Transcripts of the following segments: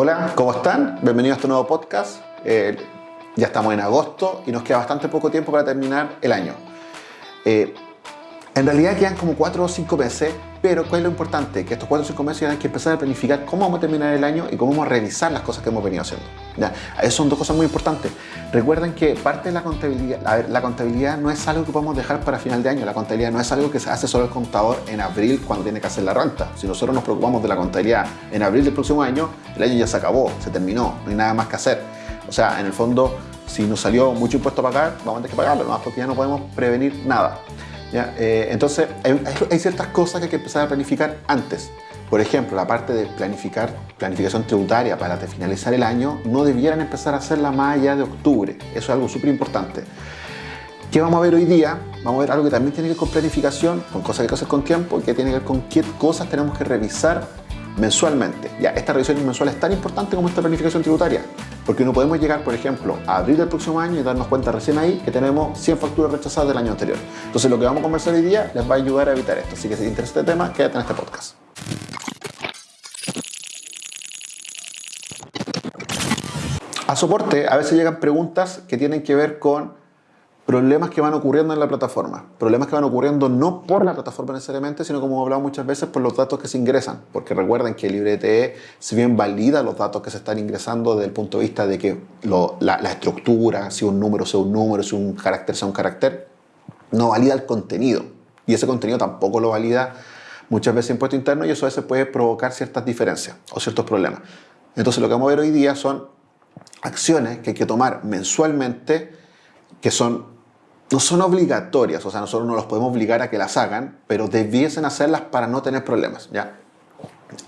Hola, ¿cómo están? Bienvenidos a este nuevo podcast. Eh, ya estamos en agosto y nos queda bastante poco tiempo para terminar el año. Eh, en realidad quedan como 4 o 5 meses, pero ¿cuál es lo importante? Que estos 4 o 5 meses hay que empezar a planificar cómo vamos a terminar el año y cómo vamos a revisar las cosas que hemos venido haciendo. ¿ya? Esas son dos cosas muy importantes. Recuerden que parte de la contabilidad, a ver, la contabilidad no es algo que podemos dejar para final de año, la contabilidad no es algo que se hace solo el contador en abril cuando tiene que hacer la renta. Si nosotros nos preocupamos de la contabilidad en abril del próximo año, el año ya se acabó, se terminó, no hay nada más que hacer. O sea, en el fondo, si nos salió mucho impuesto a pagar, vamos a tener que pagarlo, nomás porque ya no podemos prevenir nada. Eh, entonces, hay, ciertas cosas que hay que empezar a planificar antes. Por ejemplo, la parte de planificar, planificación tributaria para finalizar el año, no debieran empezar a hacerla más allá de octubre. Eso es algo súper importante. ¿Qué vamos a ver hoy día? Vamos a ver algo que también tiene que ver con planificación, con cosas que hacer con tiempo, que tiene que ver con qué cosas tenemos que revisar mensualmente. Ya, esta revisión mensual es tan importante como esta planificación tributaria, porque no podemos llegar, por ejemplo, a abril del próximo año y darnos cuenta recién ahí que tenemos 100 facturas rechazadas del año anterior. Entonces, lo que vamos a conversar hoy día les va a ayudar a evitar esto. Así que si te interesa este tema, quédate en este podcast. A soporte a veces llegan preguntas que tienen que ver con problemas que van ocurriendo en la plataforma. Problemas que van ocurriendo no por la plataforma necesariamente, sino como hemos hablado muchas veces, por los datos que se ingresan. Porque recuerden que LibreTE, si bien valida los datos que se están ingresando desde el punto de vista de que la, estructura, si un número sea un número, si un carácter sea un carácter, no valida el contenido. Y ese contenido tampoco lo valida muchas veces impuesto interno y eso a veces puede provocar ciertas diferencias o ciertos problemas. Entonces lo que vamos a ver hoy día son acciones que hay que tomar mensualmente que son no son obligatorias, o sea, nosotros no los podemos obligar a que las hagan, pero debiesen hacerlas para no tener problemas, ¿ya?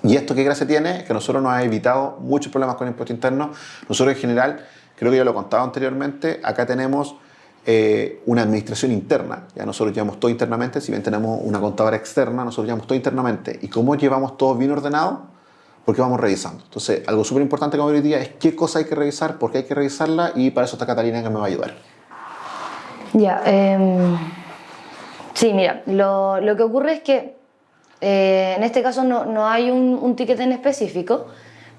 Y esto qué gracia tiene, que nosotros nos ha evitado muchos problemas con el impuesto interno. Nosotros en general, creo que ya lo he contado anteriormente, acá tenemos eh, una administración interna. Ya nosotros llevamos todo internamente, si bien tenemos una contadora externa, nosotros llevamos todo internamente. ¿Y cómo llevamos todo bien ordenado? Porque vamos revisando. Entonces, algo súper importante que hoy día es qué cosa hay que revisar, por qué hay que revisarla y para eso está Catalina que me va a ayudar. Ya, em, sí, mira, lo, lo, que ocurre es que eh, en este caso no, no hay un, un, ticket en específico,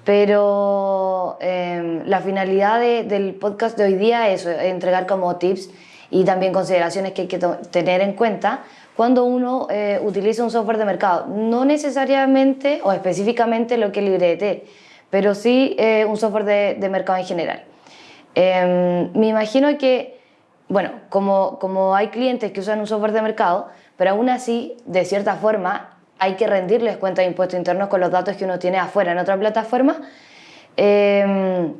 pero em, la finalidad del podcast de hoy día es entregar como tips y también consideraciones que hay que tener en cuenta cuando uno eh, utiliza un software de mercado. No necesariamente o específicamente lo que es LibreT, pero sí eh, un software de, de, mercado en general. Em, me imagino que bueno, como, como hay clientes que usan un software de mercado, pero aún así, de cierta forma, hay que rendirles cuenta de impuestos internos con los datos que uno tiene afuera en otra plataforma. Em,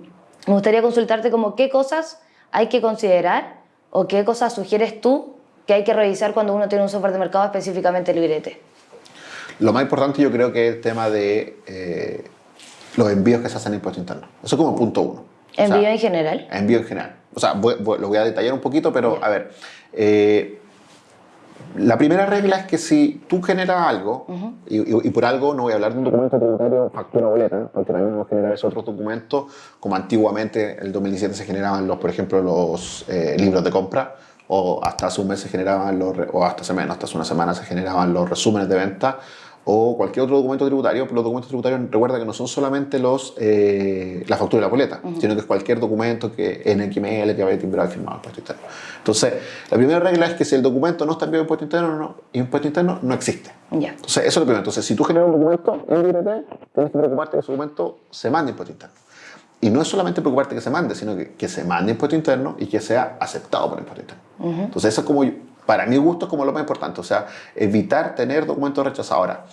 me gustaría consultarte como qué cosas hay que considerar o qué cosas sugieres tú que hay que revisar cuando uno tiene un software de mercado específicamente librete. Lo más importante yo creo que es el tema de eh, los envíos que se hacen en impuesto interno. Eso como punto uno. ¿Envío en general? Envío en general. O sea, lo voy a detallar un poquito, pero a ver. Eh, la primera regla es que si tú generas algo, y, por algo no voy a hablar de un documento tributario, factura boleta, porque también vamos a generar esos otros documentos, como antiguamente, en el 2017 se generaban, los, por ejemplo, los eh, libros de compra, o hasta hace un mes se generaban los, o hasta hace menos, hasta hace una semana se generaban los resúmenes de venta, o cualquier otro documento tributario, pero los documentos tributarios recuerda que no son solamente los, eh, la factura y la boleta, sino que es cualquier documento que en XML que vaya timbrado y firmado impuesto interno. Entonces, la primera regla es que si el documento no está enviado impuesto interno, no, impuesto interno no existe. Entonces, eso es lo primero. Entonces, si tú generas un documento en LibreT, tienes que preocuparte que ese documento se mande impuesto interno. Y no es solamente preocuparte que se mande, sino que, que se mande impuesto interno y que sea aceptado por impuesto interno. Entonces, eso es como para mi gusto, es como lo más importante. O sea, evitar tener documentos rechazados. Ahora,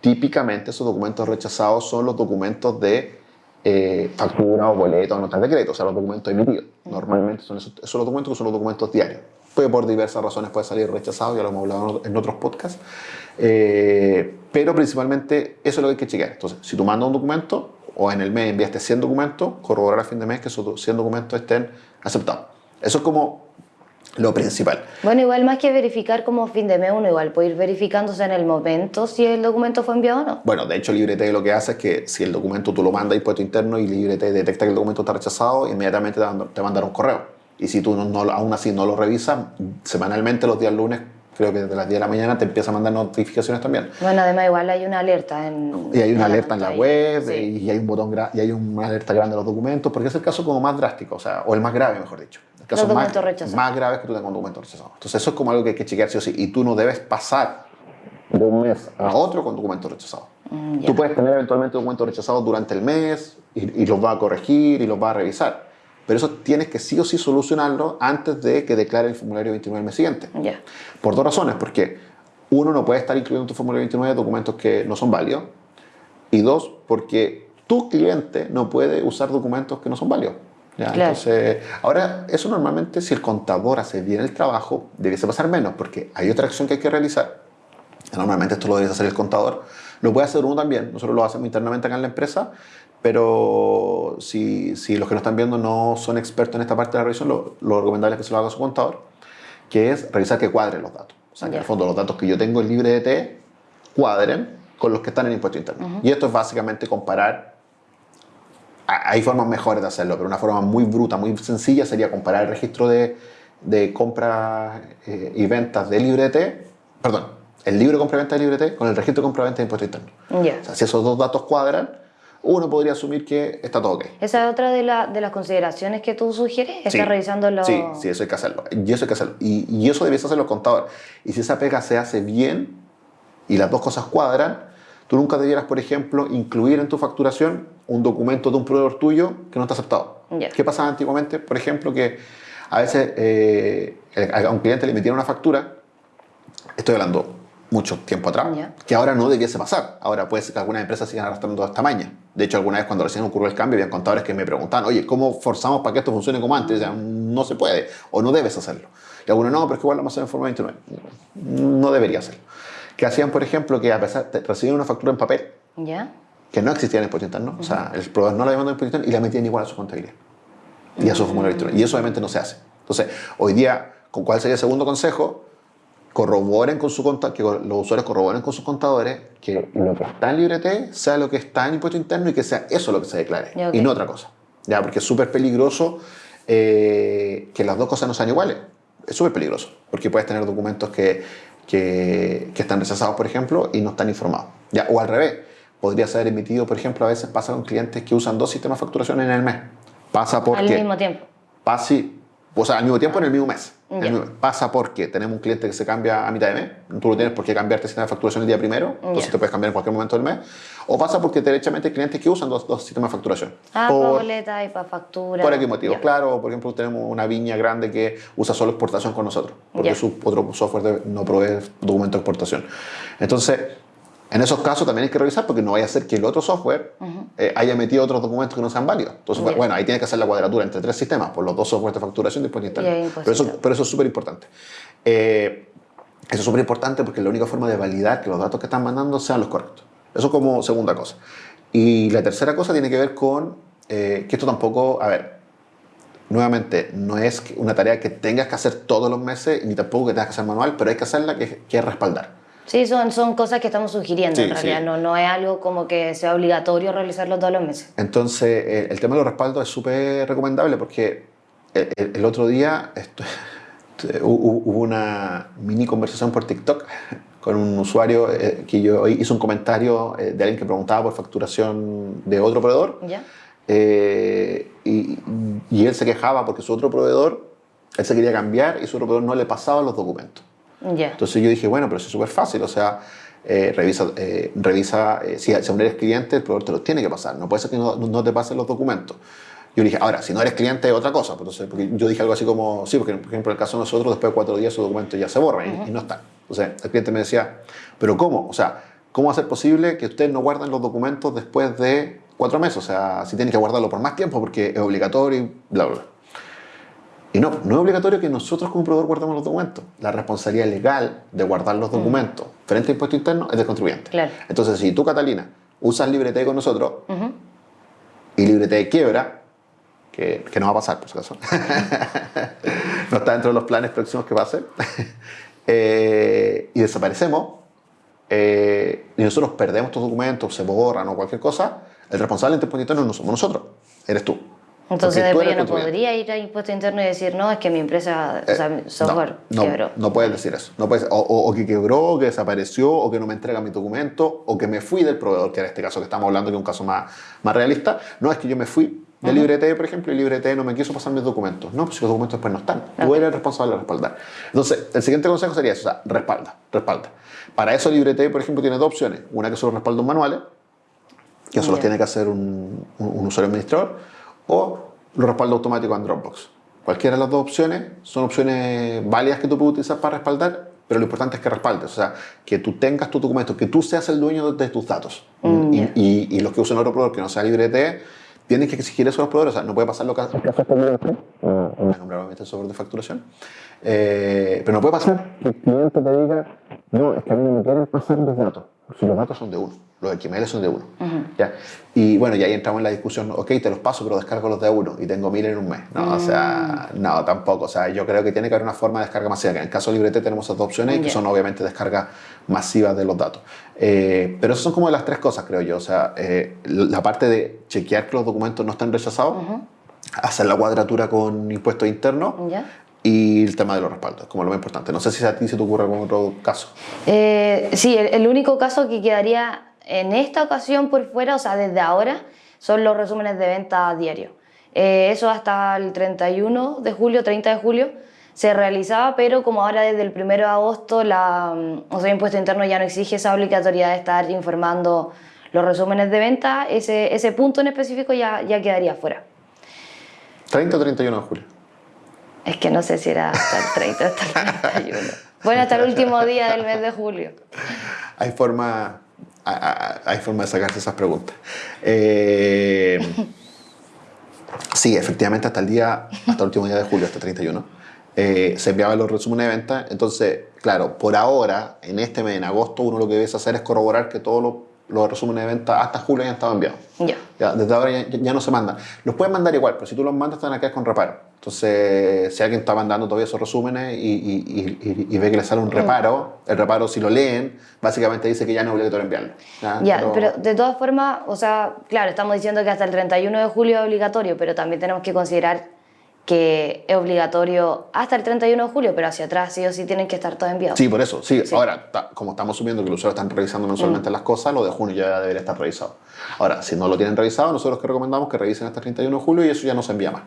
típicamente esos documentos rechazados son los documentos de eh, factura o boleto o notas de crédito, o sea, los documentos emitidos. Normalmente son esos, documentos que son los documentos diarios. Puede por diversas razones puede salir rechazado, ya lo hemos hablado en otros podcasts. Eh, pero principalmente eso es lo que hay que chequear. Entonces, si tú mandas un documento o en el mes enviaste 100 documentos, corroborar a fin de mes que esos 100 documentos estén aceptados. Eso es como lo principal. Bueno, igual más que verificar como fin de mes, uno igual puede ir verificándose en el momento si el documento fue enviado o no. Bueno, de hecho LibreT lo que hace es que si el documento tú lo mandas a impuesto interno y LibreT detecta que el documento está rechazado, inmediatamente te, mandará un correo. Y si tú no, aún así no lo revisas, semanalmente los días lunes creo que desde las 10 de la mañana te empieza a mandar notificaciones también. Bueno, además igual hay una alerta en... Y hay una alerta en la web y hay un botón y hay una alerta grande de los documentos, porque es el caso como más drástico, o sea, o el más grave, mejor dicho. El caso los más, rechazados. más grave es que tú tengas un documento rechazado. Entonces eso es como algo que hay que chequear sí o sí. Y tú no debes pasar de un mes a otro con documento rechazado. Mm, tú puedes tener eventualmente documentos rechazados durante el mes y, y los va a corregir y los va a revisar pero eso tienes que sí o sí solucionarlo antes de que declare el formulario 29 el mes siguiente. Yeah. Por dos razones, porque uno, no puede estar incluyendo en tu formulario 29 documentos que no son válidos, y dos, porque tu cliente no puede usar documentos que no son válidos. ¿Ya? Claro. Entonces, ahora, eso normalmente, si el contador hace bien el trabajo, debiese pasar menos, porque hay otra acción que hay que realizar. Normalmente esto lo debería hacer el contador. Lo puede hacer uno también. Nosotros lo hacemos internamente acá en la empresa, pero si, si, los que nos están viendo no son expertos en esta parte de la revisión, lo, lo recomendable es que se lo haga su contador, que es revisar que cuadren los datos. O sea, que en el fondo los datos que yo tengo en libre de T cuadren con los que están en impuesto interno. Y esto es básicamente comparar, hay formas mejores de hacerlo, pero una forma muy bruta, muy sencilla sería comparar el registro de, de compras eh, y ventas de libre de T, perdón, el libro de compra y venta de libre de T con el registro de compra y venta de impuesto interno. Ya. O sea, si esos dos datos cuadran, uno podría asumir que está todo ok. Esa es otra de, la- de las consideraciones que tú sugieres, estar Sí. revisando los... Sí, sí, eso hay que hacerlo. Y eso hay que hacerlo. Y, y eso debiese hacer los contadores. Y si esa pega se hace bien y las dos cosas cuadran, tú nunca debieras, por ejemplo, incluir en tu facturación un documento de un proveedor tuyo que no está aceptado. Ya. ¿Qué pasaba antiguamente? Por ejemplo, que a veces eh, a un cliente le emitieron una factura, estoy hablando mucho tiempo atrás, Ya. que ahora no debiese pasar. Ahora puede ser que algunas empresas sigan arrastrando esta maña. De hecho, alguna vez cuando recién ocurrió el cambio, había contadores que me preguntaban, oye, ¿cómo forzamos para que esto funcione como antes? O sea, no se puede, o no debes hacerlo. Y algunos, no, pero es que igual lo vamos a hacer en forma 29. No debería hacerlo. Que hacían, por ejemplo, que a pesar de recibir una factura en papel, ¿Ya? que no existía en el impuesto interno, o sea, el proveedor no la demandó en impuesto interno y la metían igual a su contabilidad. Y a su formulario electrónico. Y eso obviamente no se hace. Entonces, hoy día, ¿con cuál sería el segundo consejo? Corroboren con su conta, que los usuarios corroboren con sus contadores que lo que está en LibreT sea lo que está en impuesto interno y que sea eso lo que se declare Ya, y no otra cosa. Ya, porque es súper peligroso eh, que las dos cosas no sean iguales. Es súper peligroso, porque puedes tener documentos que, que, que están rechazados, por ejemplo, y no están informados. Ya, o al revés, podría ser emitido, por ejemplo, a veces pasa con clientes que usan dos sistemas de facturación en el mes. Pasa porque Al mismo tiempo. pasa, o sea, al mismo tiempo en el mismo mes. El mismo- Pasa porque tenemos un cliente que se cambia a mitad de mes, tú no tienes por qué cambiarte el sistema de facturación el día primero, entonces te puedes cambiar en cualquier momento del mes. O pasa porque derechamente hay clientes que usan dos, dos sistemas de facturación. Ah, para por, boleta y para factura. por X motivos. Ya. Claro, por ejemplo, tenemos una viña grande que usa solo exportación con nosotros, porque su otro software no provee documento de exportación. Entonces, en esos casos también hay que revisar porque no vaya a ser que el otro software eh, haya metido otros documentos que no sean válidos. Entonces, Ya. bueno, ahí tienes que hacer la cuadratura entre tres sistemas, por los dos softwares de facturación y impuesto interno. Y ahí impuesto Pero eso, pero eso es súper importante. Eh, eso es súper importante porque es la única forma de validar que los datos que están mandando sean los correctos. Eso como segunda cosa. Y la tercera cosa tiene que ver con eh, que esto tampoco, a ver, nuevamente, no es una tarea que tengas que hacer todos los meses, ni tampoco que tengas que hacer manual, pero hay que hacerla que, que es respaldar. Sí, son, son cosas que estamos sugiriendo Sí, en realidad. sí. No, no es algo como que sea obligatorio realizarlo todos los meses. Entonces, eh, el tema de los respaldos es súper recomendable porque el, el- el otro día esto- hu- hubo una mini conversación por TikTok con un usuario eh, que yo hizo un comentario eh, de alguien que preguntaba por facturación de otro proveedor ¿Ya? eh, y, y él se quejaba porque su otro proveedor, él se quería cambiar y su otro proveedor no le pasaba los documentos. Ya. Entonces yo dije, bueno, pero eso es súper fácil, o sea, eh, revisa, eh, revisa eh, si, si aún eres cliente, el proveedor te los tiene que pasar, no puede ser que no, no te pasen los documentos. Yo dije, ahora, si no eres cliente es otra cosa, pues, entonces, porque yo dije algo así como, sí, porque por ejemplo en el caso de nosotros, después de cuatro días esos documentos ya se borran y- y, no están. Entonces el cliente me decía, pero ¿cómo? O sea, ¿cómo va a ser posible que ustedes no guarden los documentos después de cuatro meses? O sea, si tienen que guardarlo por más tiempo porque es obligatorio y bla, bla, bla. Y no, no es obligatorio que nosotros como proveedor guardemos los documentos. La responsabilidad legal de guardar los documentos frente a impuesto interno es del contribuyente. Claro. Entonces, si tú, Catalina, usas LibreT con nosotros y LibreT quiebra, que, que no va a pasar, por si acaso, no está dentro de los planes próximos que pase, eh, y desaparecemos, eh, y nosotros perdemos estos documentos, se borran o cualquier cosa, el responsable de impuesto interno no somos nosotros, eres tú. Entonces después yo no podría ir a impuesto interno y decir, no, es que mi empresa, o sea, mi eh, software no, quebró. No, puedes decir eso. No puedes, o, o, que quebró, o que desapareció, o que no me entrega mi documento, o que me fui del proveedor, que en este caso que estamos hablando, que es un caso más, más realista. No, es que yo me fui de uh LibreT, por ejemplo, y LibreT no me quiso pasar mis documentos. No, pues si los documentos después no están. Tú eres el responsable de respaldar. Entonces, el siguiente consejo sería eso, o sea, respalda, respalda. Para eso LibreT, por ejemplo, tiene dos opciones. Una que son los respaldos manuales, que eso los tiene que hacer un, un usuario administrador, o los respaldos automáticos en Dropbox. Cualquiera de las dos opciones son opciones válidas que tú puedes utilizar para respaldar, pero lo importante es que respaldes, o sea, que tú tengas tu documento, que tú seas el dueño de, tus datos. Mm, y, y, los que usen otro proveedor que no sea LibreT, tienen que exigir eso a los proveedores, o sea, no puede pasar lo que hace el software de facturación, eh, pero no puede pasar. Que el cliente te diga, no, es que a mí no me quieren pasar los datos, los datos son de uno los XML son de uno. ¿ya? Y bueno, y ahí entramos en la discusión, ok, te los paso, pero descargo los de uno y tengo mil en un mes. No, o sea, mm. no, tampoco. O sea, yo creo que tiene que haber una forma de descarga masiva. En el caso de Librete tenemos esas dos opciones, que son obviamente descargas masivas de los datos. Eh, pero esas son como las tres cosas, creo yo. O sea, eh, la parte de chequear que los documentos no están rechazados, hacer la cuadratura con impuestos internos. Y el tema de los respaldos, como lo más importante. No sé si a ti se te ocurre algún otro caso. Eh, sí, el, único caso que quedaría en esta ocasión por fuera, o sea, desde ahora, son los resúmenes de venta diario. Eh, eso hasta el 31 de julio, 30 de julio, se realizaba, pero como ahora desde el 1 de agosto la, o sea, el impuesto interno ya no exige esa obligatoriedad de estar informando los resúmenes de venta, ese, ese punto en específico ya, ya quedaría fuera. ¿30 o 31 de julio? Es que no sé si era hasta el 30 o hasta el 31. Bueno, hasta el último día del mes de julio. Hay forma hay forma de sacarse esas preguntas. Eh, sí, efectivamente, hasta el día, hasta el último día de julio, hasta el 31, eh, se enviaban los resúmenes de venta. Entonces, claro, por ahora, en este mes, en agosto, uno lo que debe hacer es corroborar que todos los, los resúmenes de venta hasta julio ya han estado enviados. Ya. desde ahora ya, no se mandan. Los pueden mandar igual, pero si tú los mandas, te van a quedar con reparo. Entonces, si alguien está mandando todavía esos resúmenes y, ve que le sale un reparo, el reparo si lo leen, básicamente dice que ya no es obligatorio enviarlo. Ya, pero, de todas formas, o sea, claro, estamos diciendo que hasta el 31 de julio es obligatorio, pero también tenemos que considerar que es obligatorio hasta el 31 de julio, pero hacia atrás sí o sí tienen que estar todos enviados. Sí, por eso. Sí, ahora, como estamos subiendo que los usuarios están revisando mensualmente mm. las cosas, lo de junio ya debería estar revisado. Ahora, si no lo tienen revisado, nosotros que recomendamos que revisen hasta el 31 de julio y eso ya no se envía más.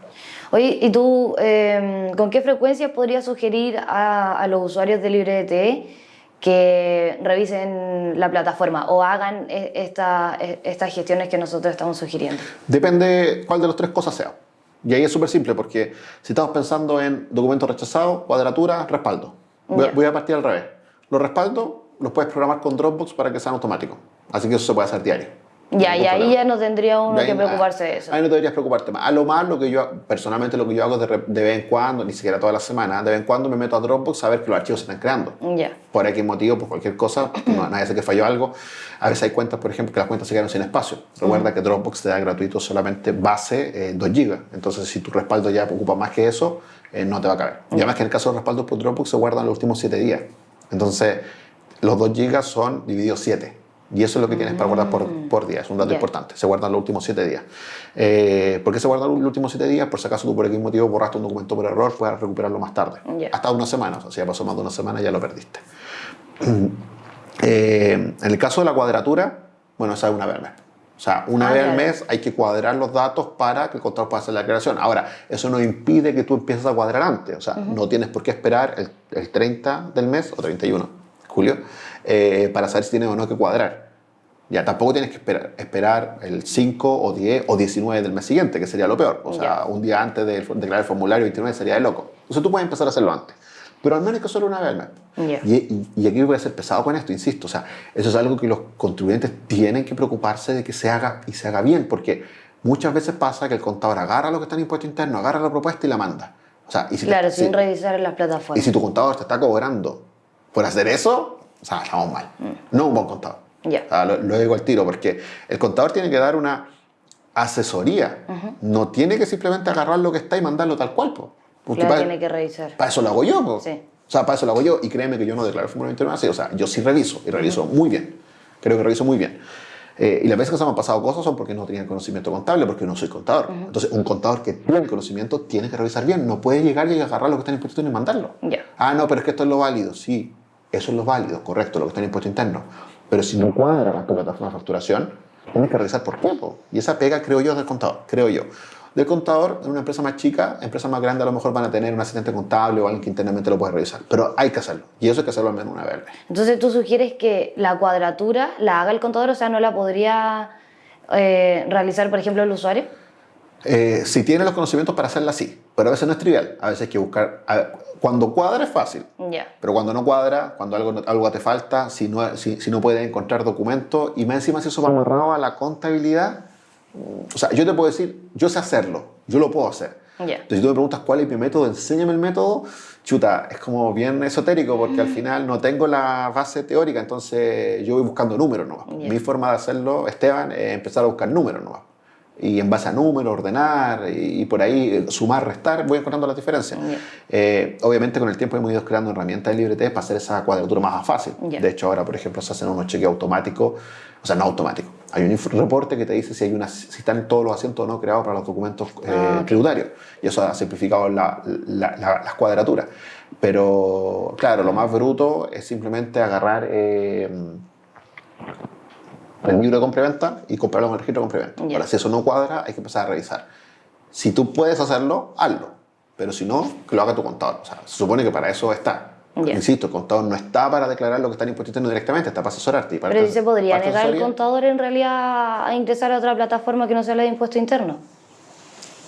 Oye, ¿y tú em, con qué frecuencia podrías sugerir a, los usuarios de LibreDT que revisen la plataforma o hagan e, esta, e, estas gestiones que nosotros estamos sugiriendo? Depende cuál de las tres cosas sea. Y ahí es súper simple porque si estamos pensando en documentos rechazados, cuadratura, respaldo. Voy, a partir al revés. Los respaldos los puedes programar con Dropbox para que sean automáticos. Así que eso se puede hacer diario. Ya, y ahí ya no tendría uno que preocuparse de eso. Ahí no deberías preocuparte más. A lo más, lo que yo, personalmente, lo que yo hago de, de vez en cuando, ni siquiera toda la semana, de vez en cuando me meto a Dropbox a ver que los archivos se están creando. Ya. Por X motivo, por cualquier cosa, no, nadie sabe que falló algo. A veces hay cuentas, por ejemplo, que las cuentas se quedan sin espacio. Recuerda que Dropbox te da gratuito solamente base 2 eh, GB. Entonces, si tu respaldo ya ocupa más que eso, eh, no te va a caber. Y además que en el caso de los respaldos por Dropbox se guardan los últimos 7 días. Entonces, los 2 GB son divididos 7. Y eso es lo que tienes para guardar por, mm. por día, es un dato importante. Se guardan los últimos 7 días. Eh, ¿Por qué se guardan los últimos 7 días? Por si acaso tú por algún motivo borraste un documento por error, puedes recuperarlo más tarde. Hasta una semana, o sea, si ya pasó más de una semana ya lo perdiste. Eh, en el caso de la cuadratura, bueno, esa es una vez al mes. O sea, una ah, vez al mes hay que cuadrar los datos para que el contador pueda hacer la declaración. Ahora, eso no impide que tú empieces a cuadrar antes. O sea, no tienes por qué esperar el, el 30 del mes o 31 julio, eh, para saber si tienes o no que cuadrar. Ya tampoco tienes que esperar, esperar, el 5 o 10 o 19 del mes siguiente, que sería lo peor. O sea, un día antes de declarar el formulario 29 sería de loco. Entonces tú puedes empezar a hacerlo antes. Pero al menos que solo una vez al mes. Y, y, aquí voy a ser pesado con esto, insisto. O sea, eso es algo que los contribuyentes tienen que preocuparse de que se haga y se haga bien, porque muchas veces pasa que el contador agarra lo que está en impuesto interno, agarra la propuesta y la manda. O sea, y si claro, sin revisar en las plataformas. Y si tu contador te está cobrando por hacer eso, o sea, estamos mal. No un buen contador. lo, digo al tiro, porque el contador tiene que dar una asesoría. No tiene que simplemente agarrar lo que está y mandarlo tal cual. Porque claro, tiene que revisar. Para eso lo hago yo. Sí. O sea, para eso lo hago yo. Y créeme que yo no declaro el formulario así. O sea, yo sí reviso. Y reviso muy bien. Creo que reviso muy bien. Eh, y las veces que se me han pasado cosas son porque no tenían conocimiento contable, porque no soy contador. Entonces, un contador que tiene conocimiento tiene que revisar bien. No puede llegar y agarrar lo que está en impuesto y mandarlo. Ah, no, pero es que esto es lo válido. Sí, eso es lo válido, correcto, lo que está en impuesto interno. Pero si no cuadra tu plataforma de facturación, tienes que revisar por qué. Y esa pega, creo yo, del contador. Creo yo del contador en una empresa más chica, empresa más grande a lo mejor van a tener un asistente contable o alguien que internamente lo puede revisar, pero hay que hacerlo y eso hay que hacerlo al menos una vez. Entonces tú sugieres que la cuadratura la haga el contador, o sea, no la podría eh, realizar, por ejemplo, el usuario. Eh, si tiene los conocimientos para hacerla, sí, pero a veces no es trivial, a veces hay que buscar, cuando cuadra es fácil, pero cuando no cuadra, cuando algo, algo te falta, si no, si, si no puedes encontrar documentos y más encima si eso va amarrado a la contabilidad, o sea, yo te puedo decir, yo sé hacerlo, yo lo puedo hacer. Entonces, si tú me preguntas cuál es mi método, enséñame el método, chuta, es como bien esotérico porque al mm. final no tengo la base teórica, entonces yo voy buscando números ¿no? Mi forma de hacerlo, Esteban, es empezar a buscar números ¿no? Y en base a números, ordenar y, por ahí eh, sumar, restar, voy encontrando las diferencias. Eh, obviamente con el tiempo hemos ido creando herramientas de LibreT para hacer esa cuadratura más fácil. De hecho ahora, por ejemplo, se hacen unos cheques automáticos, o sea, no automáticos. Hay un reporte que te dice si, hay una, si están todos los asientos o no creados para los documentos eh, ah, tributarios. Y eso ha simplificado la, las cuadraturas. Pero claro, lo más bruto es simplemente agarrar el libro de compra y comprarlo en el registro de compra Ahora, si eso no cuadra, hay que empezar a revisar. Si tú puedes hacerlo, hazlo. Pero si no, que lo haga tu contador. O sea, se supone que para eso está. Insisto, el contador no está para declarar lo que está en impuesto interno directamente, está para asesorarte. Y para Pero se podría negar el contador en realidad a ingresar a otra plataforma que no sea la de impuesto interno.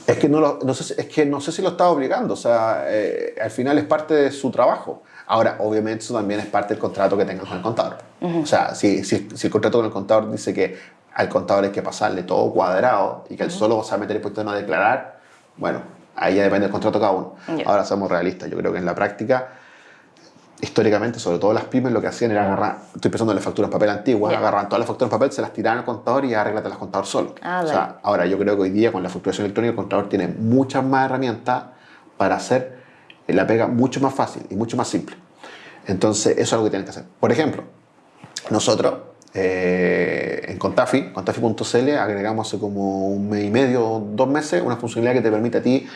Es que no, lo, no sé, es que no sé si lo está obligando, o sea, eh, al final es parte de su trabajo. Ahora, obviamente eso también es parte del contrato que tengan con el contador. O sea, si, si, si, el contrato con el contador dice que al contador hay que pasarle todo cuadrado y que él solo va a meter impuestos no a declarar, bueno, ahí ya depende del contrato cada uno. Ahora, somos realistas, yo creo que en la práctica históricamente, sobre todo las pymes, lo que hacían era agarrar, estoy pensando en las facturas en papel antiguas, agarraban todas las facturas en papel, se las tiraban al contador y arréglate las contador solo. Ah, o sea, ahora yo creo que hoy día con la facturación electrónica el contador tiene muchas más herramientas para hacer la pega mucho más fácil y mucho más simple. Entonces, eso es algo que tienen que hacer. Por ejemplo, nosotros eh, en Contafi, contafi.cl, agregamos hace como un mes y medio, dos meses, una funcionalidad que te permite a ti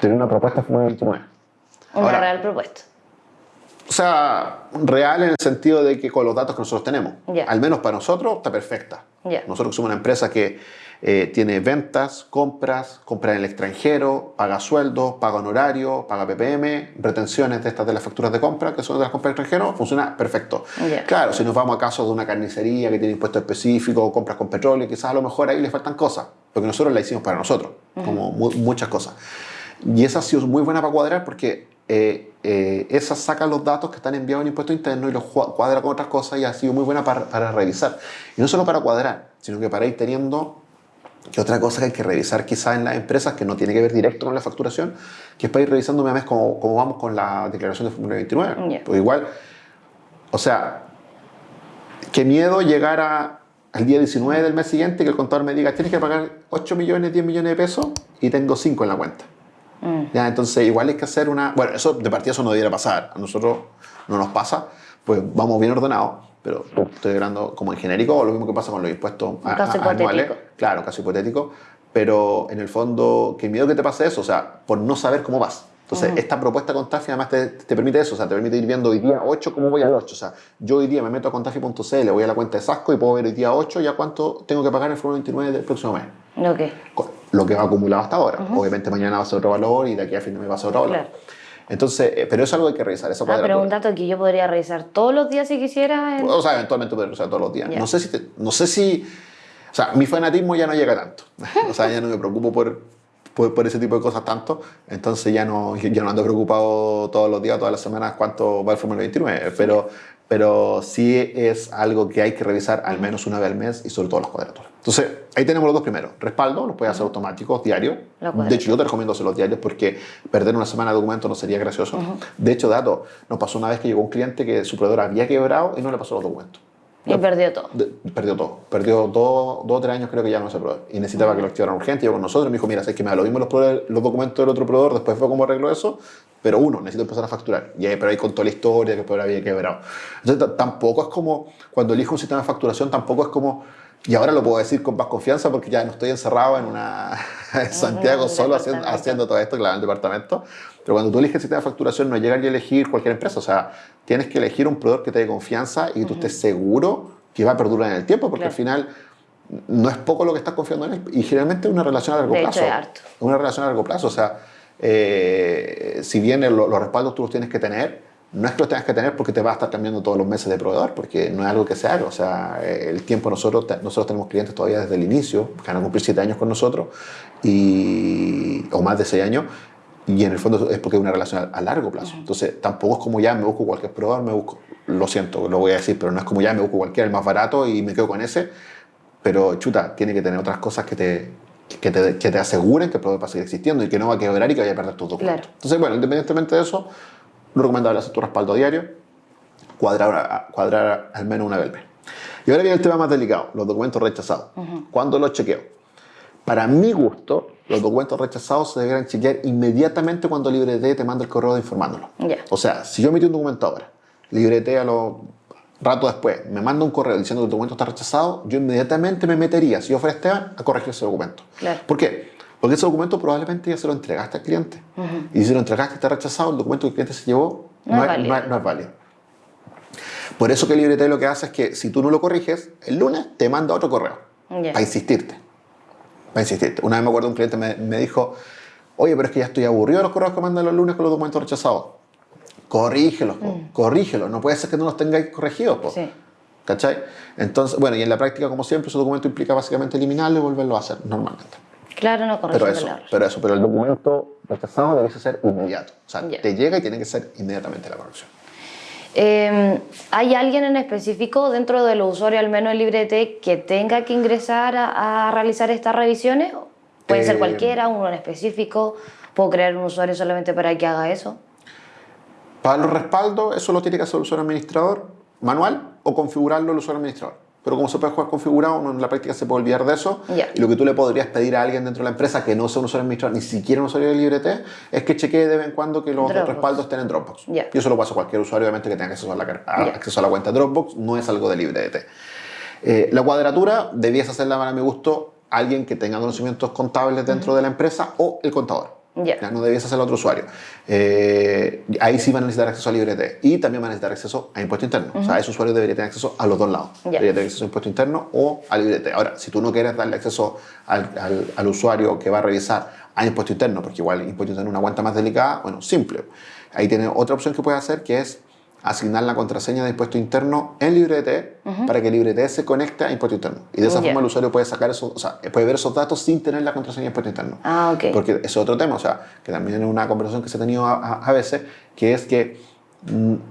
tener una propuesta Una Ahora, real propuesta. O sea, real en el sentido de que con los datos que nosotros tenemos, al menos para nosotros, está perfecta. Nosotros somos una empresa que eh, tiene ventas, compras, compras en el extranjero, paga sueldos, paga honorario, paga PPM, retenciones de estas de las facturas de compra, que son de las compras extranjero, funciona perfecto. Claro, si nos vamos a casos de una carnicería que tiene impuesto específico, compras con petróleo, quizás a lo mejor ahí le faltan cosas, porque nosotros la hicimos para nosotros, como muchas cosas. Y esa ha sido muy buena para cuadrar porque eh, eh, esa saca los datos que están enviados en impuesto interno y los cuadra con otras cosas y ha sido muy buena para, para revisar. Y no solo para cuadrar, sino que para ir teniendo que otra cosa que hay que revisar quizá en las empresas, que no tiene que ver directo con la facturación, que es para ir revisando mes a mes cómo, cómo vamos con la declaración de Formulario 29. Pues igual, o sea, qué miedo llegar a, al día 19 del mes siguiente que el contador me diga, tienes que pagar 8 millones, 10 millones de pesos y tengo 5 en la cuenta. Mm. ¿Ya? Entonces, igual hay que hacer una... Bueno, eso de partida eso no debiera pasar. A nosotros no nos pasa, pues vamos bien ordenados pero estoy hablando como en genérico, o lo mismo que pasa con los impuestos anuales. Claro, caso hipotético. Pero en el fondo, qué miedo que te pase eso, o sea, por no saber cómo vas. Entonces, esta propuesta con Tafi además te, te, permite eso, o sea, te permite ir viendo hoy día 8 cómo voy al 8. O sea, yo hoy día me meto a contafi.cl, voy a la cuenta de Sasco y puedo ver hoy día 8 ya cuánto tengo que pagar en el Foro 29 del próximo mes. Okay. Lo que va acumulado hasta ahora. Obviamente mañana va a ser otro valor y de aquí a fin de mes va a ser otro valor. Claro. Entonces, eh, pero es algo que hay que revisar. Esa ah, pero un dato que yo podría revisar todos los días si quisiera. O sea, eventualmente podría revisar todos los días. No sé si, no sé si, o sea, mi fanatismo ya no llega tanto. o sea, ya no me preocupo por, por, ese tipo de cosas tanto. Entonces ya no, ya no ando preocupado todos los días, todas las semanas cuánto va el Fórmula 29. Pero, pero sí es algo que hay que revisar al menos una vez al mes y sobre todo las cuadraturas. Entonces, ahí tenemos los dos primeros. Respaldo, los puedes hacer automáticos, diario. De hecho, yo te recomiendo hacerlos diarios porque perder una semana de documento no sería gracioso. De hecho, dato, nos pasó una vez que llegó un cliente que su proveedor había quebrado y no le pasó los documentos. Y perdió todo. perdió todo. Perdió dos, o tres años, creo que ya no se probó. Y necesitaba que lo activaran urgente. Llegó con nosotros me dijo: Mira, sé que me da lo mismo los, los documentos del otro proveedor, después fue cómo arreglo eso. Pero uno, necesito empezar a facturar. Y ahí, pero ahí contó la historia que el proveedor había quebrado. Entonces, tampoco es como, cuando elijo un sistema de facturación, tampoco es como Y ahora lo puedo decir con más confianza porque ya no estoy encerrado en una en Santiago solo haciendo, haciendo, todo esto, claro, en el departamento. Pero cuando tú eliges el sistema de facturación, no llegas a elegir cualquier empresa. O sea, tienes que elegir un proveedor que te dé confianza y que tú estés seguro que va a perdurar en el tiempo, porque al final no es poco lo que estás confiando en él. Y generalmente es una relación a largo de plazo. Hecho, harto. Una relación a largo plazo. O sea, eh, si bien los respaldos tú los tienes que tener, no es que los tengas que tener porque te va a estar cambiando todos los meses de proveedor, porque no es algo que se haga. O sea, el tiempo nosotros, nosotros tenemos clientes todavía desde el inicio, que van a cumplir 7 años con nosotros, y, o más de 6 años, y en el fondo es porque es una relación a, largo plazo. Entonces, tampoco es como ya me busco cualquier proveedor, me busco, lo siento, lo voy a decir, pero no es como ya me busco cualquiera, el más barato y me quedo con ese, pero chuta, tiene que tener otras cosas que te, que te, que te aseguren que el proveedor va a seguir existiendo y que no va a quebrar y que vaya a perder tus documentos. Entonces, bueno, independientemente de eso, lo recomendable hacer tu respaldo diario, cuadrar, cuadrar al menos una vez al mes. Y ahora viene el tema más delicado, los documentos rechazados. ¿Cuándo los chequeo? Para mi gusto, los documentos rechazados se deberían chequear inmediatamente cuando LibreT te manda el correo informándolo. O sea, si yo emití un documento ahora, LibreT a los rato después me manda un correo diciendo que el documento está rechazado, yo inmediatamente me metería, si yo fuera Esteban, a corregir ese documento. ¿Por qué? Porque ese documento probablemente ya se lo entregaste al cliente. Y si lo entregaste y está rechazado, el documento que el cliente se llevó no, es, válido. Por eso que LibreT lo que hace es que si tú no lo corriges, el lunes te manda otro correo para insistirte. Para insistirte. Una vez me acuerdo un cliente me, me, dijo, oye, pero es que ya estoy aburrido de los correos que mandan los lunes con los documentos rechazados. Corrígelos, mm. corrígelos. No puede ser que no los tengáis corregidos. Sí. ¿Cachai? Entonces, bueno, y en la práctica, como siempre, ese documento implica básicamente eliminarlo y volverlo a hacer normalmente. Claro, no corregir pero eso, pero eso, pero el documento rechazado debe ser inmediato. O sea, te llega y tiene que ser inmediatamente la corrección. Em, ¿Hay alguien en específico dentro de los usuarios, al menos en LibreT, que tenga que ingresar a, realizar estas revisiones? Puede ser eh, cualquiera, uno en específico. ¿Puedo crear un usuario solamente para que haga eso? Para los respaldos, eso lo tiene que hacer el usuario administrador manual o configurarlo el usuario administrador. Pero como se puede jugar configurado, en la práctica se puede olvidar de eso. Y lo que tú le podrías pedir a alguien dentro de la empresa que no sea un usuario administrador, ni siquiera un usuario de LibreT, es que chequee de vez en cuando que los respaldos estén en Dropbox. Y eso lo pasa a cualquier usuario, obviamente, que tenga acceso a la, acceso a la cuenta Dropbox. No es algo de LibreT. Eh, la cuadratura debías hacerla, para mi gusto, alguien que tenga conocimientos contables dentro de la empresa o el contador. Ya no debías hacerlo a otro usuario. Eh, ahí sí van a necesitar acceso a LibreT y también van a necesitar acceso a impuesto interno. O sea, ese usuario debería tener acceso a los dos lados. Debería tener acceso a impuesto interno o a LibreT. Ahora, si tú no quieres darle acceso al, al, al, usuario que va a revisar a impuesto interno, porque igual impuesto interno es una cuenta más delicada, bueno, simple. Ahí tiene otra opción que puede hacer que es asignar la contraseña de impuesto interno en LibreT para que LibreT se conecte a impuesto interno. Y de esa forma el usuario puede sacar eso, o sea, puede ver esos datos sin tener la contraseña de impuesto interno. Ah, ok. Porque es otro tema, o sea, que también es una conversación que se ha tenido a, veces, que es que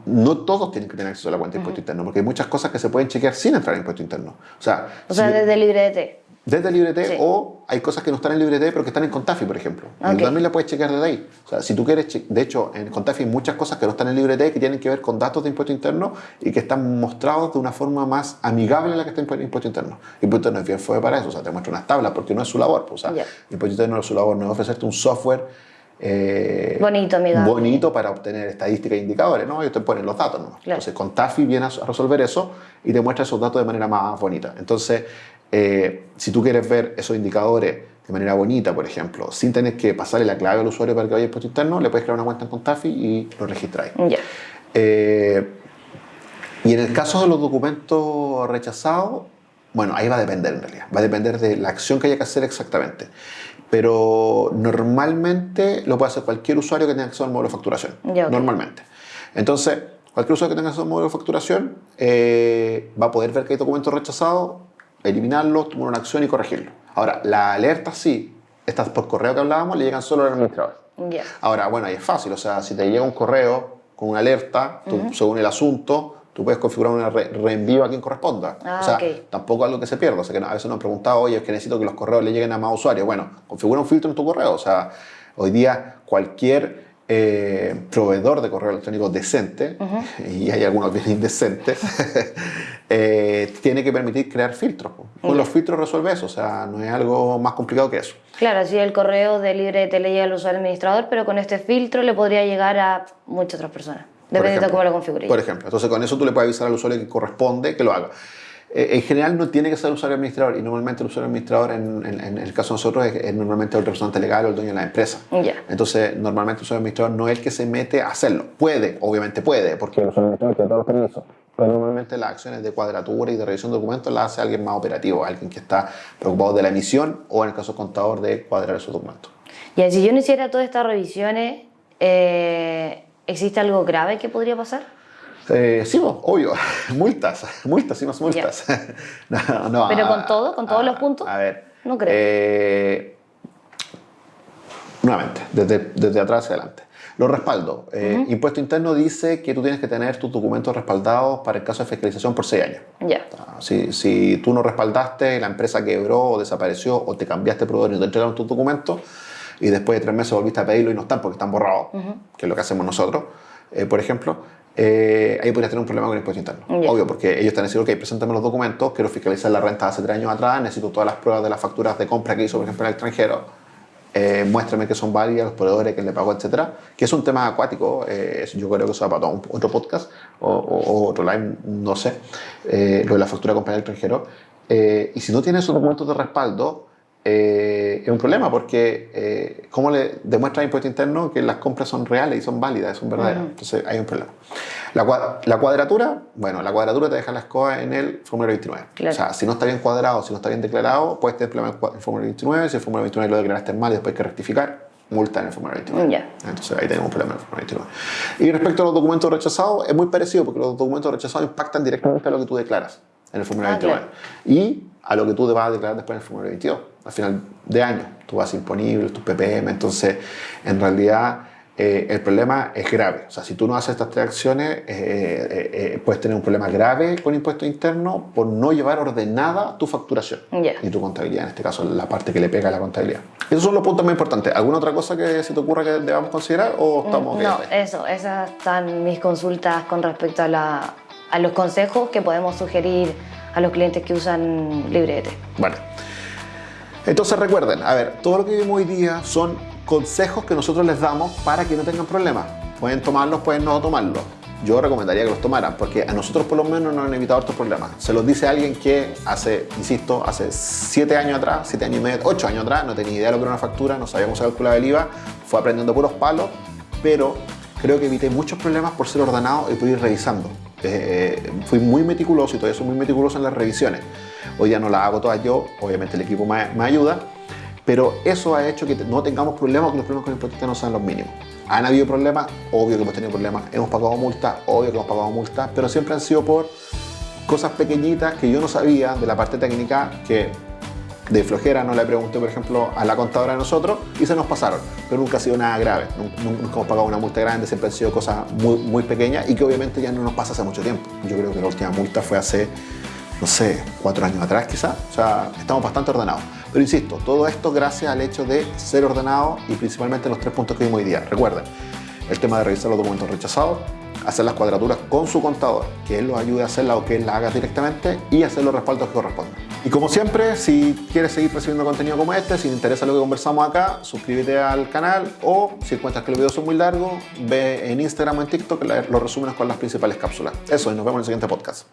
no todos tienen que tener acceso a la cuenta de impuesto interno, porque hay muchas cosas que se pueden chequear sin entrar en impuesto interno. O sea, o sea desde LibreT desde LibreT o hay cosas que no están en LibreT pero que están en Contafi, por ejemplo. Y también la puedes chequear desde ahí. O sea, si tú quieres, de hecho, en Contafi hay muchas cosas que no están en LibreT que tienen que ver con datos de impuesto interno y que están mostrados de una forma más amigable a la que está en impuesto interno. Impuesto interno es bien fue para eso, o sea, te muestra unas tablas porque no es su labor. Pues, o sea, impuesto interno es su labor, no es ofrecerte un software eh, bonito, amigable. bonito para obtener estadísticas e indicadores, ¿no? Ellos te ponen los datos, ¿no? Entonces, con TAFI viene a resolver eso y te muestra esos datos de manera más bonita. Entonces, eh, si tú quieres ver esos indicadores de manera bonita, por ejemplo, sin tener que pasarle la clave al usuario para que vaya al impuesto interno, le puedes crear una cuenta en Contafi y lo registráis. Eh, y en el caso de los documentos rechazados, bueno, ahí va a depender en realidad, va a depender de la acción que haya que hacer exactamente. Pero normalmente lo puede hacer cualquier usuario que tenga acceso al módulo de facturación. Normalmente. Entonces, cualquier usuario que tenga acceso al módulo de facturación eh, va a poder ver que hay documentos rechazados eliminarlo, tomar una acción y corregirlo. Ahora, la alerta sí, estas por correo que hablábamos, le llegan solo al administrador. Ahora, bueno, ahí es fácil, o sea, si te llega un correo con una alerta, según el asunto, tú puedes configurar un reenvío a quien corresponda. Ah, o sea, tampoco algo que se pierda. O sea, que a veces nos han preguntado, oye, es que necesito que los correos le lleguen a más usuarios. Bueno, configura un filtro en tu correo. O sea, hoy día cualquier eh, proveedor de correo electrónico decente, y hay algunos bien indecentes, eh, tiene que permitir crear filtros. Con los filtros resuelve eso, o sea, no es algo más complicado que eso. Claro, así el correo de libre te le llega al usuario administrador, pero con este filtro le podría llegar a muchas otras personas, dependiendo de cómo lo configure. Por ejemplo, entonces con eso tú le puedes avisar al usuario que corresponde que lo haga. Eh, en general no tiene que ser usuario administrador y normalmente el usuario administrador en, en, el caso de nosotros es, normalmente el representante legal o el dueño de la empresa. Entonces, normalmente el usuario administrador no es el que se mete a hacerlo. Puede, obviamente puede, porque el usuario administrador tiene todos los permisos. Pero normalmente las acciones de cuadratura y de revisión de documentos las hace alguien más operativo, alguien que está preocupado de la emisión o en el caso contador de cuadrar esos documentos. Y si yo no hiciera todas estas revisiones, eh, ¿existe algo grave que podría pasar? Eh, sí, obvio, multas, multas y más multas. ¿Pero con todo? ¿Con todos los puntos? A ver. No creo. Eh, nuevamente, desde, desde atrás hacia adelante. Los respaldos. Eh, impuesto interno dice que tú tienes que tener tus documentos respaldados para el caso de fiscalización por seis años. Ya. Ah, si, si, tú no respaldaste, la empresa quebró o desapareció o te cambiaste de proveedor y no te entregaron tus documentos y después de tres meses volviste a pedirlo y no están porque están borrados, que es lo que hacemos nosotros, eh, por ejemplo, eh, ahí podrías tener un problema con el impuesto interno. Obvio, porque ellos están diciendo, ok, preséntame los documentos, quiero fiscalizar la renta de hace tres años atrás, necesito todas las pruebas de las facturas de compra que hizo, por ejemplo, en el extranjero eh, muéstrame que son válidas, los proveedores, que le pagó, etcétera, que es un tema acuático, eh, yo creo que eso va para todo otro podcast o, otro live, no sé, eh, lo de la factura de compañía extranjero. y si no tienes esos documentos de respaldo, es un problema porque ¿cómo le demuestra el impuesto interno que las compras son reales y son válidas, son verdaderas? Entonces hay un problema. La, la, cuadratura, bueno, la cuadratura te deja la escoba en el formulario 29. O sea, si no está bien cuadrado, si no está bien declarado, puedes tener problema en el formulario 29. Si el formulario 29 lo declaraste mal y después hay que rectificar, multa en el formulario 29. Entonces ahí tenemos un problema en el formulario 29. Y respecto a los documentos rechazados, es muy parecido porque los documentos rechazados impactan directamente a lo que tú declaras en el formulario 29 ah, y a lo que tú te vas a declarar después en el formulario 22, al final de año. Vas imponible, tus PPM, entonces en realidad eh, el problema es grave. O sea, si tú no haces estas tres acciones, eh, eh, puedes tener un problema grave con impuesto interno por no llevar ordenada tu facturación y tu contabilidad, en este caso la parte que le pega a la contabilidad. Esos son los puntos más importantes. ¿Alguna otra cosa que se te ocurra que debamos considerar o estamos No, eso, esas están mis consultas con respecto a, la, a los consejos que podemos sugerir a los clientes que usan Librete. Bueno. Entonces recuerden, a ver, todo lo que vimos hoy día son consejos que nosotros les damos para que no tengan problemas. Pueden tomarlos, pueden no tomarlos. Yo recomendaría que los tomaran porque a nosotros por lo menos nos han evitado estos problemas. Se los dice alguien que hace, insisto, hace 7 años atrás, 7 años y medio, 8 años atrás, no tenía idea de lo que era una factura, no sabía cómo se calculaba el IVA, fue aprendiendo puros palos, pero creo que evité muchos problemas por ser ordenado y por ir revisando. Eh, fui muy meticuloso y todavía soy muy meticuloso en las revisiones. Hoy ya no las hago todas yo, obviamente el equipo me, ayuda, pero eso ha hecho que no tengamos problemas, que los problemas con el impuesto no sean los mínimos. ¿Han habido problemas? Obvio que hemos tenido problemas. Hemos pagado multas, obvio que hemos pagado multas, pero siempre han sido por cosas pequeñiñitas que yo no sabía de la parte técnica que de flojera no le pregunté, por ejemplo, a la contadora de nosotros y se nos pasaron. Pero nunca ha sido nada grave. Nunca hemos pagado una multa grande, siempre han sido cosas muy, muy pequeñas y que obviamente ya no nos pasa hace mucho tiempo. Yo creo que la última multa fue hace, no sé, cuatro años atrás quizás. O sea, estamos bastante ordenados. Pero insisto, todo esto gracias al hecho de ser ordenado y principalmente los tres puntos que vimos hoy día. Recuerden, el tema de revisar los documentos rechazados, hacer las cuadraturas con su contador, que él los ayude a hacerla o que él la haga directamente y hacer los respaldos que correspondan. Y como siempre, si quieres seguir recibiendo contenido como este, si te interesa lo que conversamos acá, suscríbete al canal o si encuentras que los videos son muy largos, ve en Instagram o en TikTok los resúmenes con las principales cápsulas. Eso, y nos vemos en el siguiente podcast.